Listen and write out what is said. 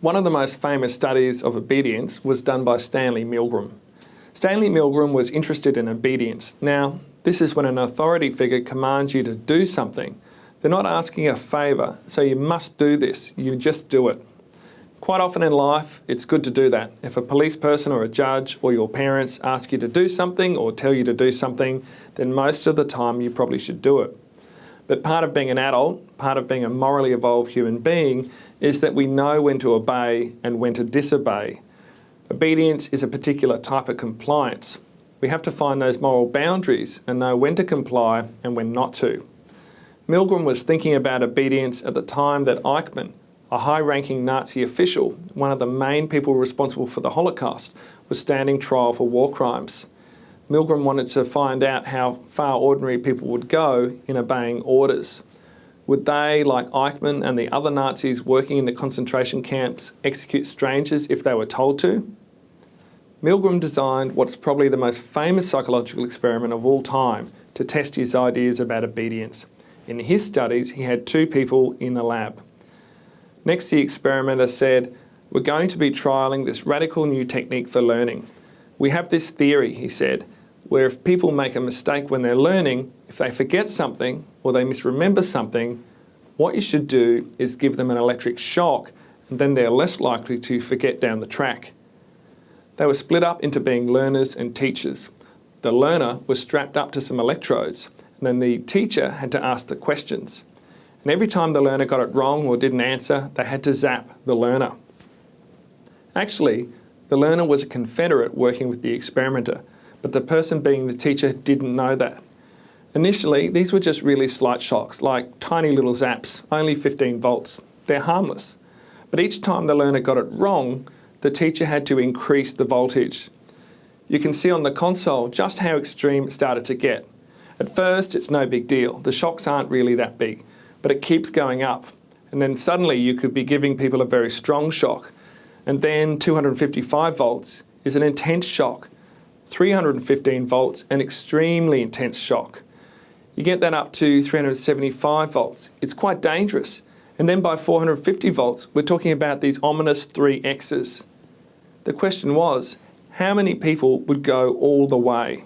One of the most famous studies of obedience was done by Stanley Milgram. Stanley Milgram was interested in obedience. Now, this is when an authority figure commands you to do something. They're not asking a favour, so you must do this. You just do it. Quite often in life, it's good to do that. If a police person or a judge or your parents ask you to do something or tell you to do something, then most of the time you probably should do it. But part of being an adult, part of being a morally evolved human being, is that we know when to obey and when to disobey. Obedience is a particular type of compliance. We have to find those moral boundaries and know when to comply and when not to. Milgram was thinking about obedience at the time that Eichmann, a high-ranking Nazi official, one of the main people responsible for the Holocaust, was standing trial for war crimes. Milgram wanted to find out how far ordinary people would go in obeying orders. Would they, like Eichmann and the other Nazis working in the concentration camps, execute strangers if they were told to? Milgram designed what's probably the most famous psychological experiment of all time to test his ideas about obedience. In his studies, he had two people in the lab. Next, the experimenter said, we're going to be trialling this radical new technique for learning. We have this theory, he said, where if people make a mistake when they're learning, if they forget something or they misremember something, what you should do is give them an electric shock and then they're less likely to forget down the track. They were split up into being learners and teachers. The learner was strapped up to some electrodes and then the teacher had to ask the questions. And every time the learner got it wrong or didn't answer, they had to zap the learner. Actually, the learner was a confederate working with the experimenter but the person being the teacher didn't know that. Initially, these were just really slight shocks, like tiny little zaps, only 15 volts. They're harmless. But each time the learner got it wrong, the teacher had to increase the voltage. You can see on the console just how extreme it started to get. At first, it's no big deal. The shocks aren't really that big, but it keeps going up. And then suddenly you could be giving people a very strong shock. And then 255 volts is an intense shock 315 volts, an extremely intense shock. You get that up to 375 volts. It's quite dangerous. And then by 450 volts, we're talking about these ominous 3Xs. The question was, how many people would go all the way?